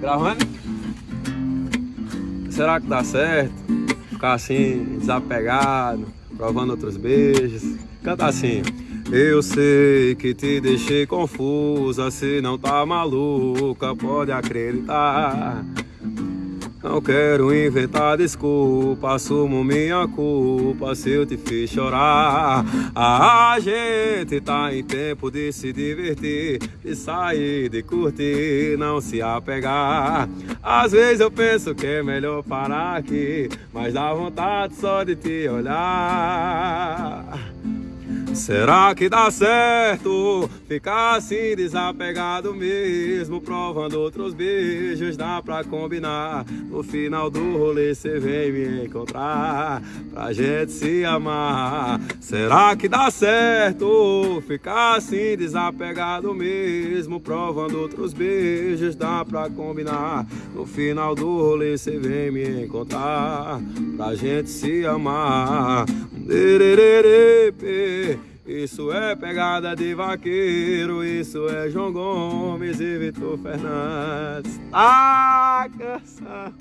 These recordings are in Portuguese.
Gravando? Será que dá certo? Ficar assim, desapegado, provando outros beijos. Canta assim. Eu sei que te deixei confusa, se não tá maluca, pode acreditar. Não quero inventar desculpa, assumo minha culpa se eu te fiz chorar. A gente tá em tempo de se divertir, de sair, de curtir, não se apegar. Às vezes eu penso que é melhor parar aqui, mas dá vontade só de te olhar. Será que dá certo ficar assim desapegado mesmo, provando outros beijos? Dá pra combinar. No final do rolê cê vem me encontrar pra gente se amar. Será que dá certo ficar assim desapegado mesmo, provando outros beijos? Dá pra combinar. No final do rolê cê vem me encontrar pra gente se amar. Isso é pegada de vaqueiro, isso é João Gomes e Vitor Fernandes. Ah, canção!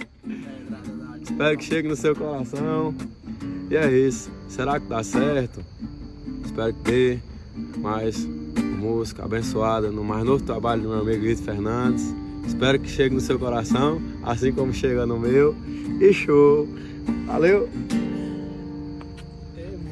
Espero que chegue no seu coração. E é isso. Será que dá certo? Espero que dê mais música abençoada no mais novo trabalho do meu amigo Vitor Fernandes. Espero que chegue no seu coração, assim como chega no meu. E show! Valeu!